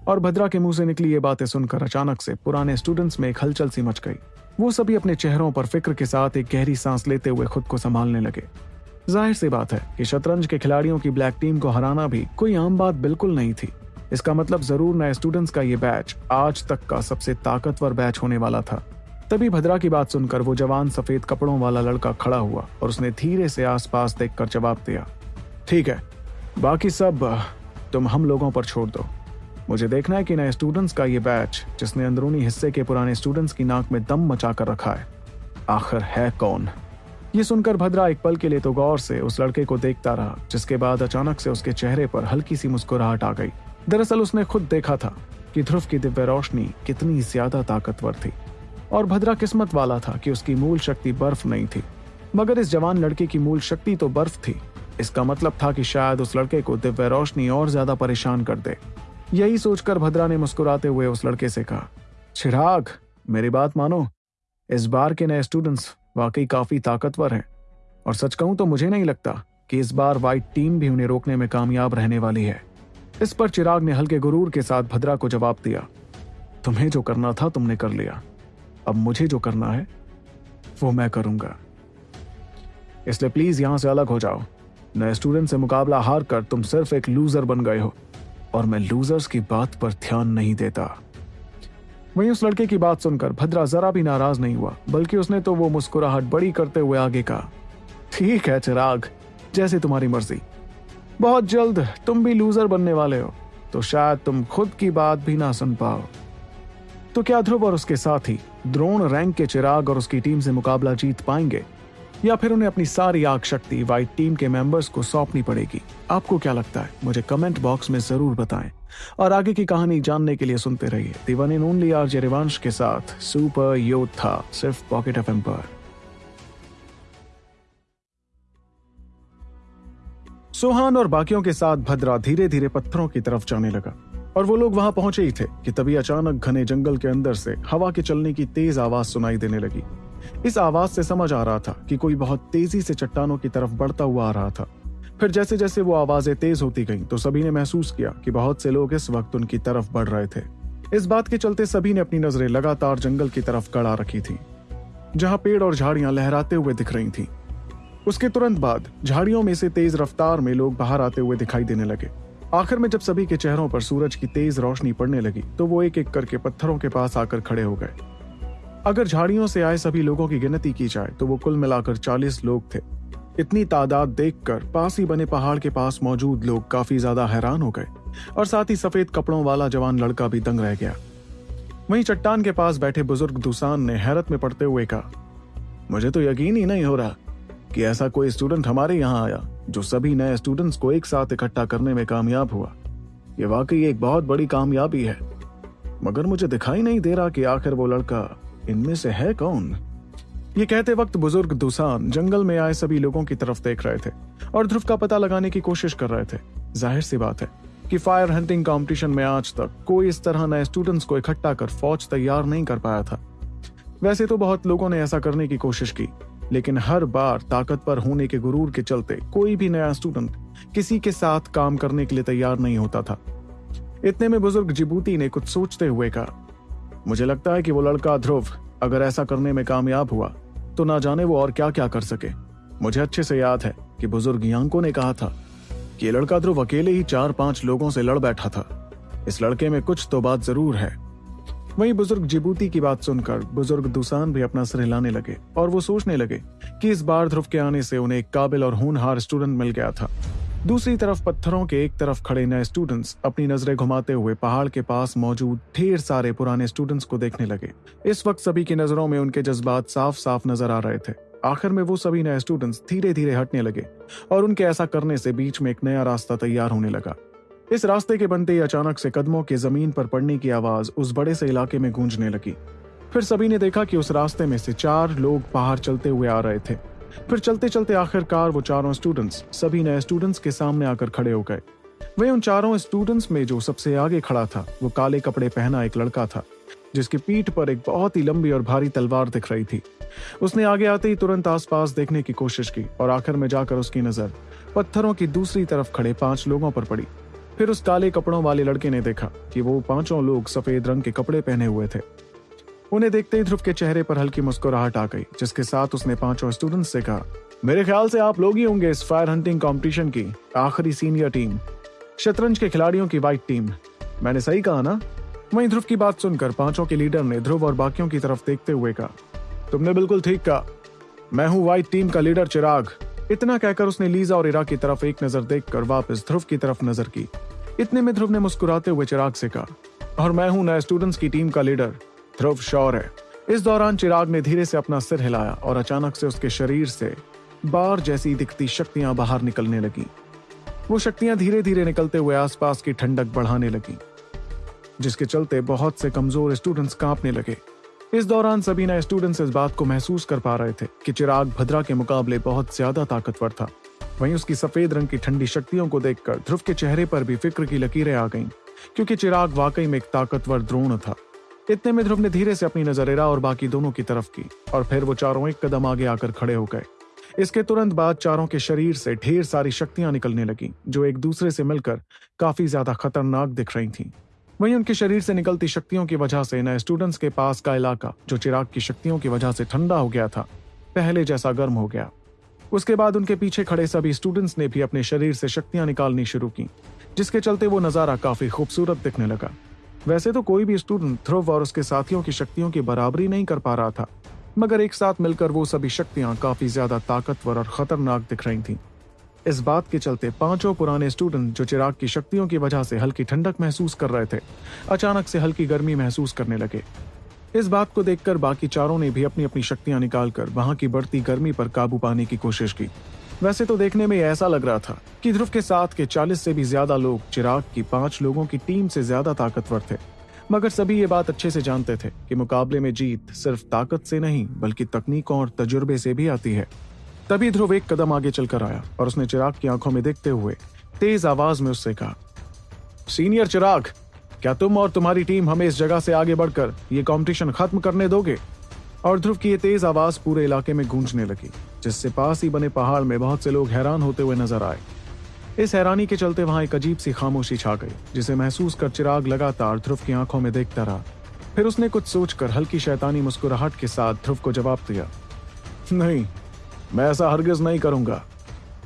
और भद्रा के मुँह से निकली ये बातें सुनकर अचानक से पुराने स्टूडेंट्स में एक हलचल सी मच गई। वो सभी अपने चेहरों पर फ़िक्र के साथ एक गहरी सांस लेते हुए खुद को संभालने लगे। ज़ाहिर सी बात है कि शतरंज के खिलाड़ियों की ब्लैक टीम को हराना भी कोई आम बात बिल्कुल नहीं थी। इसका मतलब ज़रूर नए स्टूडेंट्स का ये बैच आज तक का सबसे ताकतवर बैच होने वाला था। तभी भद्रा की बात सुनकर वो जवान सफ़ेद कपड़ों वाला लड़का खड़ा हुआ और उसने धीरे से आसपास देखकर जवाब दिया, ठीक है, बाकी सब, तुम हम लोगों पर छोड़ दो। मुझे देखना है कि नए स्टूडेंट्स का ये बैच जिसने अंदरूनी हिस्से के पुराने स्टूडेंट्स की नाक में दम मचा कर रखा है, आखिर है कौन? ये सुनकर भद्रा एक पल के लिए तो गौर से उस लड़के को देखता रहा, जिसके बाद अचानक से उसके चेहरे पर हल्की सी मुस्कुराहट आ गई। दरअसल उसने खुद देखा था कि ध्रुव की दिव्य रोशनी कितनी ज़्यादा ताकतवर थी, और भद्रा किस्मत वाला था कि उसकी मूल शक्ति बर्फ़ नहीं थी। मगर इस जवान लड़के की मूल शक्ति तो बर्फ़ थी। इसका मतलब था कि शायद उस लड़के को दिव्य रोशनी और ज़्यादा परेशान कर दे। यही सोचकर भद्रा ने मुस्कुराते हुए उस लड़के से कहा, चिराग, मेरी बात मानो। इस बार के नए स्टूडेंट्स वाकई काफ़ी ताकतवर हैं। और सच कहूँ तो मुझे नहीं लगता कि इस बार व्हाइट टीम भी उन्हें रोकने में कामयाब रहने वाली है। इस पर चिराग ने हल्के गुरूर के साथ भद्रा को जवाब दिया, तुम्हें जो करना था तुमने कर लिया। अब मुझे जो करना है, वो मैं करूँगा। इसलिए प्लीज़ यहाँ से अलग हो जाओ। नए स्टूडेंट से मुकाबला हार कर तुम सिर्फ़ एक लूजर बन गए हो। और मैं लूजर्स की बात पर ध्यान नहीं देता। वहीं उस लड़के की बात सुनकर भद्रा जरा भी नाराज़ नहीं हुआ, बल्कि उसने तो वो मुस्कुराहट बड़ी करते हुए आगे कहा, ठीक है, चिराग, जैसे तुम्हारी मर्ज़ी। बहुत जल्द तुम भी लूजर बनने वाले हो तो शायद तुम खुद की बात भी ना सुन पाओ। तो क्या ध्रुव और उसके साथी द्रोण रैंक के चिराग और उसकी टीम से मुकाबला जीत पाएँगे? या फिर उन्हें अपनी सारी आग शक्ति व्हाइट टीम के मेंबर्स को सौंपनी पड़ेगी? आपको क्या लगता है? मुझे कमेंट बॉक्स में ज़रूर बताएँ। और आगे की कहानी जानने के लिए सुनते रहिए। दीवान इन ओनली आर जेरिवांश के साथ सुपर योद्धा सिर्फ़ पॉकेट एफ़ पर। सोहान और बाकियों के साथ भद्रा धीरे धीरे पत्थरों की तरफ़ जाने लगा। और वो लोग वहाँ पहुँचे ही थे कि तभी अचानक घने जंगल के अंदर से हवा के चलने की तेज आवाज़ सुनाई देने लगी। इस आवाज़ से समझ आ रहा था कि कोई बहुत तेज़ी से चट्टानों की तरफ़ बढ़ता हुआ आ रहा था। फिर जैसे जैसे वो आवाज़ें तेज होती गईं तो सभी ने महसूस किया कि बहुत से लोग इस वक्त उनकी तरफ़ बढ़ रहे थे। इस बात के चलते सभी ने अपनी नज़रें लगातार जंगल की तरफ़ गड़ा रखी थी, जहाँ पेड़ और झाड़ियाँ लहराते हुए दिख रही थीं। उसके तुरंत बाद झाड़ियों में से तेज रफ्तार में लोग बाहर आते हुए दिखाई देने लगे। आखिर में जब सभी के चेहरों पर सूरज की तेज रोशनी पड़ने लगी तो वो एक एक करके पत्थरों के पास आकर खड़े हो गए। अगर झाड़ियों से आए सभी लोगों की गिनती की जाए तो वो कुल मिलाकर चालीस लोग थे। इतनी तादाद देखकर पास ही बने पहाड़ के पास मौजूद लोग काफ़ी ज़्यादा हैरान हो गए, और साथ ही सफ़ेद कपड़ों वाला जवान लड़का भी दंग रह गया। वहीं चट्टान के पास बैठे बुज़ुर्ग दुसान ने हैरत में पड़ते हुए कहा, मुझे तो यकीन ही नहीं हो रहा कि ऐसा कोई स्टूडेंट हमारे यहाँ आया, जो सभी नए स्टूडेंट्स को एक साथ इकट्ठा करने में कामयाब हुआ। ये वाकई एक बहुत बड़ी कामयाबी है, मगर मुझे दिखाई नहीं दे रहा कि आखिर वो लड़का इनमें से है कौन? ये कहते वक्त बुज़ुर्ग दुसान जंगल में आए सभी लोगों की तरफ़ देख रहे थे और ध्रुव का पता लगाने की कोशिश कर रहे थे। ज़ाहिर सी बात है कि फायर हंटिंग कंपटीशन में आज तक कोई इस तरह नए स्टूडेंट्स को इकट्ठा कर फौज तैयार नहीं कर पाया था। वैसे तो बहुत लोगों ने ऐसा करने की कोशिश की, लेकिन हर बार ताकतवर होने के गुरूर के चलते कोई भी नया स्टूडेंट किसी के साथ काम करने के लिए तैयार नहीं होता था। इतने में बुज़ुर्ग जिबूती ने कुछ सोचते हुए कहा मुझे लगता है कि वो लड़का ध्रुव, अगर ऐसा करने में कामयाब हुआ तो ना जाने वो और क्या क्या कर सके। मुझे अच्छे से याद है कि बुज़ुर्ग यांको ने कहा था कि लड़का ध्रुव अकेले ही चार पाँच लोगों से लड़ बैठा था। इस लड़के में कुछ तो बात ज़रूर है। वहीं बुज़ुर्ग जिबूती की बात सुनकर बुज़ुर्ग दुसान भी अपना सिर हिलाने लगे और वो सोचने लगे कि इस बार ध्रुव के आने से उन्हें एक काबिल और होनहार स्टूडेंट मिल गया था। दूसरी तरफ़ पत्थरों के एक तरफ़ खड़े नए स्टूडेंट्स अपनी नज़रें घुमाते हुए पहाड़ के पास मौजूद ढेर सारे पुराने स्टूडेंट्स को देखने लगे। इस वक्त सभी की नज़रों में उनके जज्बात साफ़ साफ़ नज़र आ रहे थे। आखिर में वो सभी नए स्टूडेंट्स धीरे धीरे हटने लगे और उनके ऐसा करने से बीच में एक नया रास्ता तैयार होने लगा। इस रास्ते के बनते ही अचानक से कदमों के ज़मीन पर पड़ने की आवाज़ उस बड़े से इलाके में गूंजने लगी। फिर सभी ने देखा कि उस रास्ते में से चार लोग बाहर चलते हुए आ रहे थे। फिर चलते चलते आखिरकार वो चारों स्टूडेंट्स सभी नए स्टूडेंट्स के सामने आकर खड़े हो गए। वही उन चारों स्टूडेंट्स में जो सबसे आगे खड़ा था, वो काले कपड़े पहना एक लड़का था, जिसकी पीठ पर एक बहुत ही लंबी और भारी तलवार दिख रही थी। उसने आगे आते ही तुरंत आसपास देखने की कोशिश की और आखिर में जाकर उसकी नज़र पत्थरों की दूसरी तरफ़ खड़े पाँच लोगों पर पड़ी। फिर उस काले कपड़ों वाले लड़के ने देखा कि वो पाँचों लोग सफ़ेद रंग के कपड़े पहने हुए थे। उन्हें देखते ही ध्रुव के चेहरे पर हल्की मुस्कुराहट आ गई, जिसके साथ उसने पाँचों स्टूडेंट्स से कहा, मेरे ख्याल से आप लोग ही होंगे इस फायर हंटिंग कंपटीशन की आखिरी सीनियर टीम शतरंज के खिलाड़ियों की व्हाइट टीम मैंने सही कहा ना? वहीं ध्रुव की बात सुनकर पाँचों के लीडर ने ध्रुव और बाकियों की तरफ़ देखते हुए कहा, तुमने बिल्कुल ठीक कहा। मैं हूँ व्हाइट टीम का लीडर चिराग। इतना कहकर उसने लीजा और इरा की तरफ़ एक नज़र देखकर वापस ध्रुव की तरफ़ नज़र की। इतने में ध्रुव ने मुस्कुराते हुए चिराग से कहा, और मैं हूँ नए स्टूडेंट्स की टीम का लीडर ध्रुव शौर है इस दौरान चिराग ने धीरे से अपना सिर हिलाया और अचानक से उसके शरीर से बार जैसी दिखती शक्तियाँ बाहर निकलने लगी। वो शक्तियाँ धीरे धीरे निकलते हुए आसपास की ठंडक बढ़ाने लगी जिसके चलते बहुत से कमज़ोर स्टूडेंट्स कांपने लगे। इस दौरान सभी नए स्टूडेंट्स इस बात को महसूस कर पा रहे थे कि चिराग भद्रा के मुकाबले बहुत ज़्यादा ताकतवर था। वहीं उसकी सफ़ेद रंग की ठंडी शक्तियों को देखकर ध्रुव के चेहरे पर भी फ़िक्र की लकीरें आ गईं, क्योंकि चिराग वाकई में एक ताकतवर द्रोण था। इतने में ध्रुव ने धीरे से अपनी नज़र एरा और बाकी दोनों की तरफ़ की, और फिर वो चारों एक कदम आगे आकर खड़े हो गए। इसके तुरंत बाद चारों के शरीर से ढेर सारी शक्तियाँ निकलने लगी, जो एक दूसरे से मिलकर काफ़ी ज़्यादा खतरनाक दिख रही थीं। वहीं उनके शरीर से निकलती शक्तियों की वजह से नए स्टूडेंट्स के पास का इलाका, जो चिराग की शक्तियों की वजह से ठंडा हो गया था, पहले जैसा गर्म हो गया। उसके बाद उनके पीछे खड़े सभी स्टूडेंट्स ने भी अपने शरीर से शक्तियाँ निकालनी शुरू की, जिसके चलते वो नज़ारा काफ़ी खूबसूरत दिखने लगा। वैसे तो कोई भी स्टूडेंट ध्रुव और उसके साथियों की शक्तियों की बराबरी नहीं कर पा रहा था, मगर एक साथ मिलकर वो सभी शक्तियाँ काफ़ी ज़्यादा ताकतवर और खतरनाक दिख रही थीं। इस बात के चलते पाँचों पुराने स्टूडेंट जो चिराग की शक्तियों की वजह से हल्की ठंडक महसूस कर रहे थे, अचानक से हल्की गर्मी महसूस करने लगे इस बात को देखकर बाकी चारों ने भी अपनी अपनी शक्तियाँ निकालकर वहाँ की बढ़ती गर्मी पर काबू पाने की कोशिश की वैसे तो देखने में ऐसा लग रहा था कि ध्रुव के साथ के चालीस से भी ज़्यादा लोग चिराग की पाँच लोगों की टीम से ज़्यादा ताकतवर थे। मगर सभी ये बात अच्छे से जानते थे कि मुकाबले में जीत सिर्फ़ ताकत से नहीं, बल्कि तकनीकों और तजुर्बे से भी आती है। तभी ध्रुव एक कदम आगे चलकर आया और उसने चिराग की आँखों में देखते हुए तेज आवाज़ में उससे कहा, सीनियर चिराग, क्या तुम और तुम्हारी टीम हमें इस जगह से आगे बढ़कर ये कंपटीशन खत्म करने दोगे? और ध्रुव की ये तेज आवाज़ पूरे इलाके में गूंजने लगी। जिससे पास ही बने पहाड़ में बहुत से लोग हैरान होते हुए नज़र आए। इस हैरानी के चलते वहाँ एक अजीब सी खामोशी छा गई, जिसे महसूस कर चिराग लगातार ध्रुव की आँखों में देखता रहा। फिर उसने कुछ सोचकर हल्की शैतानी मुस्कुराहट के साथ ध्रुव को जवाब दिया, नहीं, मैं ऐसा हरगिज नहीं करूँगा।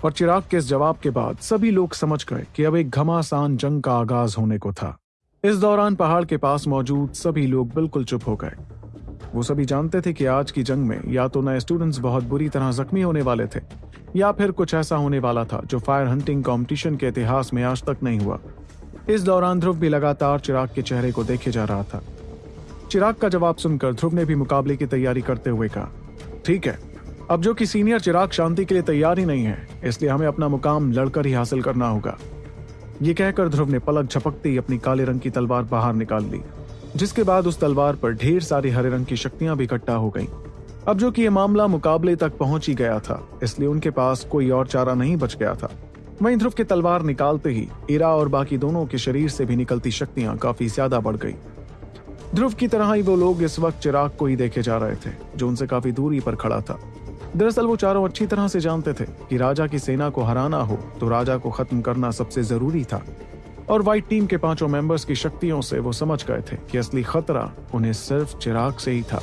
और चिराग के इस जवाब के बाद सभी लोग समझ गए कि अब एक घमासान जंग का आगाज़ होने को था। इस दौरान पहाड़ के पास मौजूद सभी लोग बिल्कुल चुप हो गए। वो सभी जानते थे कि आज की जंग में या तो नए स्टूडेंट्स बहुत बुरी तरह जख्मी होने वाले थे, या फिर कुछ ऐसा होने वाला था जो फायर हंटिंग कंपटीशन के इतिहास में आज तक नहीं हुआ। इस दौरान ध्रुव भी लगातार चिराग के चेहरे को देखे जा रहा था। चिराग का जवाब सुनकर ध्रुव ने भी मुकाबले की तैयारी करते हुए कहा, ठीक है, अब जो कि सीनियर चिराग शांति के लिए तैयार ही नहीं है, इसलिए हमें अपना मुकाम लड़कर ही हासिल करना होगा। ये कहकर ध्रुव ने पलक झपकते ही अपनी काले रंग की तलवार बाहर निकाल ली। जिसके बाद उस तलवार पर ढेर सारी हरे रंग की शक्तियाँ भी इकट्ठा हो गईं। अब जो कि ये मामला मुकाबले तक पहुँच ही गया था, इसलिए उनके पास कोई और चारा नहीं बच गया था। वहीं ध्रुव के तलवार निकालते ही इरा और बाकी दोनों के शरीर से भी निकलती शक्तियाँ काफ़ी ज़्यादा बढ़ गई। ध्रुव की तरह ही वो लोग इस वक्त चिराग को ही देखे जा रहे थे, जो उनसे काफ़ी दूरी पर खड़ा था। दरअसल वो चारों अच्छी तरह से जानते थे कि राजा की सेना को हराना हो तो राजा को खत्म करना सबसे ज़रूरी था। और व्हाइट टीम के पाँचों मेंबर्स की शक्तियों से वो समझ गए थे कि असली खतरा उन्हें सिर्फ़ चिराग से ही था।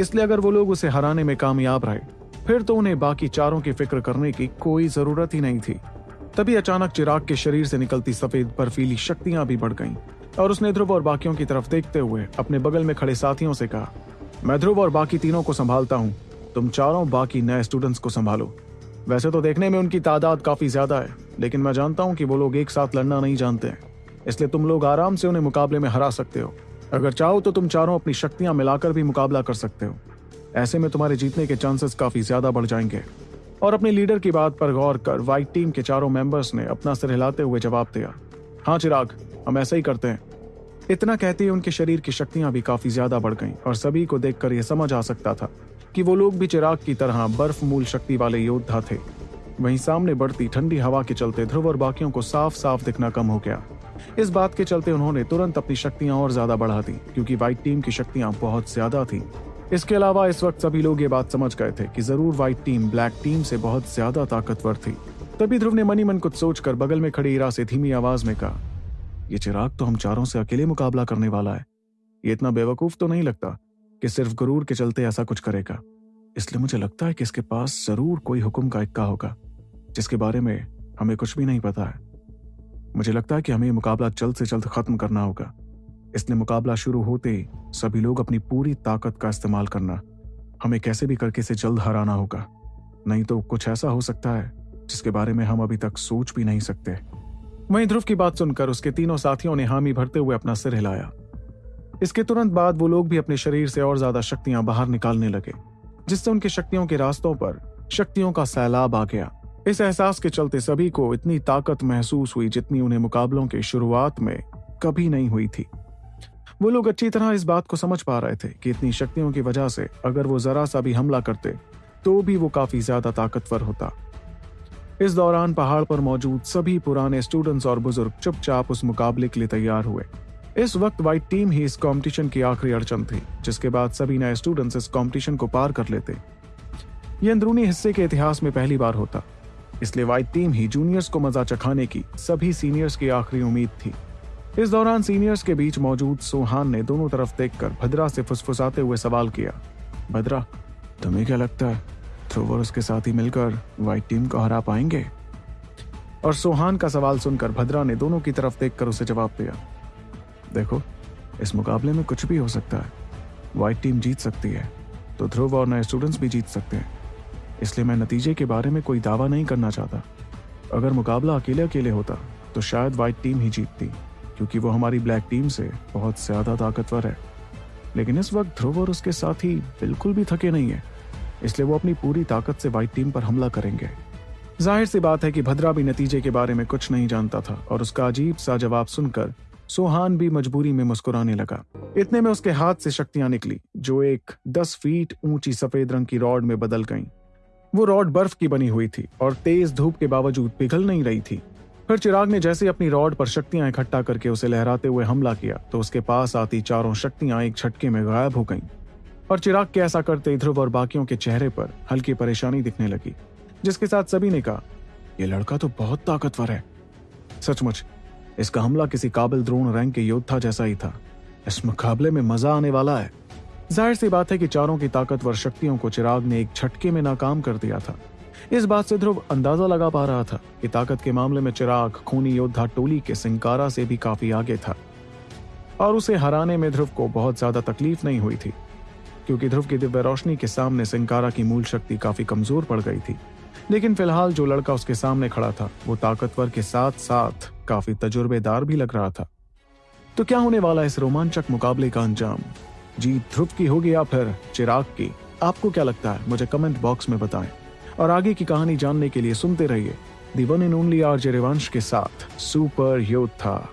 इसलिए अगर वो लोग उसे हराने में कामयाब रहे, फिर तो उन्हें बाकी चारों की फ़िक्र करने की कोई ज़रूरत ही नहीं थी। तभी अचानक चिराग के शरीर से निकलती सफ़ेद बर्फीली शक्तियाँ भी बढ़ गईं और उसने ध्रुव और बाकियों की तरफ़ देखते हुए अपने बगल में खड़े साथियों से कहा, मैं ध्रुव और बाकी तीनों को संभालता हूँ। तुम चारों बाकी नए स्टूडेंट्स को संभालो। वैसे तो देखने में उनकी तादाद काफ़ी ज़्यादा है, लेकिन मैं जानता हूँ कि वो लोग एक साथ लड़ना नहीं जानते इसलिए तुम लोग आराम से उन्हें मुकाबले में हरा सकते हो। अगर चाहो तो तुम चारों अपनी शक्तियाँ मिलाकर भी मुकाबला कर सकते हो। ऐसे में तुम्हारे जीतने के चांसेस काफ़ी ज़्यादा बढ़ जाएँगे। और अपने लीडर की बात पर गौर कर व्हाइट टीम के चारों मेंबर्स ने अपना सिर हिलाते हुए जवाब दिया। हाँ चिराग, हम ऐसा ही करते हैं। इतना कहते ही उनके शरीर की शक्तियाँ भी काफ़ी ज़्यादा बढ़ गईं और सभी को देखकर यह समझ आ सकता था। कि वो लोग भी चिराग की तरह बर्फ़ मूल शक्ति वाले योद्धा थे। वहीं सामने बढ़ती ठंडी हवा के चलते ध्रुव और बाकियों को साफ़ साफ़ दिखना कम हो गया। इस बात के चलते उन्होंने तुरंत अपनी शक्तियाँ और ज़्यादा बढ़ा दी, क्योंकि व्हाइट टीम की शक्तियाँ बहुत ज़्यादा थी। इसके अलावा इस वक्त सभी लोग ये बात समझ गए थे कि ज़रूर व्हाइट टीम ब्लैक टीम से बहुत ज़्यादा ताकतवर थी। तभी ध्रुव ने मनी मन कुछ सोचकर बगल में खड़ी इरा से धीमी आवाज़ में कहा यह चिराग तो हम चारों से अकेले मुकाबला करने वाला है। ये इतना बेवकूफ़ तो नहीं लगता कि सिर्फ़ गुरूर के चलते ऐसा कुछ करेगा। इसलिए मुझे लगता है कि इसके पास ज़रूर कोई हुक्म का इक्का होगा, जिसके बारे में हमें कुछ भी नहीं पता है। मुझे लगता है कि हमें मुकाबला जल्द से जल्द खत्म करना होगा। इसलिए मुकाबला शुरू होते ही सभी लोग अपनी पूरी ताकत का इस्तेमाल करना, हमें कैसे भी करके इसे जल्द हराना होगा। नहीं तो कुछ ऐसा हो सकता है, जिसके बारे में हम अभी तक सोच भी नहीं सकते। वहीं ध्रुव की बात सुनकर उसके तीनों साथियों ने हामी भरते हुए अपना सिर हिलाया। इसके तुरंत बाद वो लोग भी अपने शरीर से और ज़्यादा शक्तियाँ बाहर निकालने लगे, जिससे उनकी शक्तियों के रास्तों पर शक्तियों का सैलाब आ गया। इस एहसास के चलते सभी को इतनी ताकत महसूस हुई जितनी उन्हें मुकाबलों के शुरुआत में कभी नहीं हुई थी। वो लोग अच्छी तरह इस बात को समझ पा रहे थे कि इतनी शक्तियों की वजह से अगर वो जरा सा भी हमला करते तो भी वो काफ़ी ज़्यादा ताकतवर होता। इस दौरान पहाड़ पर मौजूद सभी पुराने स्टूडेंट्स और बुज़ुर्ग चुपचाप उस मुकाबले के लिए तैयार हुए। इस वक्त व्हाइट टीम ही इस कंपटीशन की आखिरी अड़चन थी, जिसके बाद सभी नए स्टूडेंट्स इस कंपटीशन को पार कर लेते। ये अंदरूनी हिस्से के इतिहास में पहली बार होता, इसलिए व्हाइट टीम ही जूनियर्स को मज़ा चखाने की सभी सीनियर्स की आखिरी उम्मीद थी। इस दौरान सीनियर्स के बीच मौजूद सोहान ने दोनों तरफ़ देखकर भद्रा से फुसफुसाते हुए सवाल किया, भद्रा, तुम्हें क्या लगता है ध्रुव और उसके साथी मिलकर व्हाइट टीम को हरा पाएँगे? और सोहान का सवाल सुनकर भद्रा ने दोनों की तरफ़ देखकर उसे जवाब दिया देखो, इस मुकाबले में कुछ भी हो सकता है। व्हाइट टीम जीत सकती है तो ध्रुव और नए स्टूडेंट्स भी जीत सकते हैं। इसलिए मैं नतीजे के बारे में कोई दावा नहीं करना चाहता। अगर मुकाबला अकेले अकेले होता तो शायद व्हाइट टीम ही जीतती, क्योंकि वो हमारी ब्लैक टीम से बहुत ज़्यादा ताकतवर है। लेकिन इस वक्त ध्रुव और उसके साथी बिल्कुल भी थके नहीं है, इसलिए वो अपनी पूरी ताकत से व्हाइट टीम पर हमला करेंगे। ज़ाहिर सी बात है कि भद्रा भी नतीजे के बारे में कुछ नहीं जानता था, और उसका अजीब सा जवाब सुनकर सोहान भी मजबूरी में मुस्कुराने लगा। इतने में उसके हाथ से शक्तियाँ निकली, जो एक दस फीट ऊँची सफ़ेद रंग की रॉड में बदल गईं। वो रॉड बर्फ़ की बनी हुई थी और तेज धूप के बावजूद पिघल नहीं रही थी। फिर चिराग ने जैसे अपनी रॉड पर शक्तियाँ इकट्ठा करके उसे लहराते हुए हमला किया तो उसके पास आती चारों शक्तियाँ एक झटके में गायब हो गईं। और चिराग के ऐसा करते ध्रुव और बाकियों के चेहरे पर हल्की परेशानी दिखने लगी, जिसके साथ सभी ने कहा यह लड़का तो बहुत ताकतवर है। सचमुच इसका हमला किसी काबिल द्रोण रैंक के योद्धा जैसा ही था। इस मुकाबले में मज़ा आने वाला है। ज़ाहिर सी बात है कि चारों की ताकतवर शक्तियों को चिराग ने एक झटके में नाकाम कर दिया था। इस बात से ध्रुव अंदाज़ा लगा पा रहा था कि ताकत के मामले में चिराग खूनी योद्धा टोली के सिंकारा से भी काफ़ी आगे था। और उसे हराने में ध्रुव को बहुत ज़्यादा तकलीफ़ नहीं हुई थी, क्योंकि ध्रुव की दिव्य रोशनी के सामने सिंकारा की मूल शक्ति काफ़ी कमज़ोर पड़ गई थी। लेकिन फ़िलहाल जो लड़का उसके सामने खड़ा था, वो ताकतवर के साथ साथ काफ़ी तजुर्बेदार भी लग रहा था। तो क्या होने वाला इस रोमांचक मुकाबले का अंजाम? जीत ध्रुप की होगी या फिर चिराग की? आपको क्या लगता है? मुझे कमेंट बॉक्स में बताएँ। और आगे की कहानी जानने के लिए सुनते रहिए the one and only R J के साथ सुपर योद्धा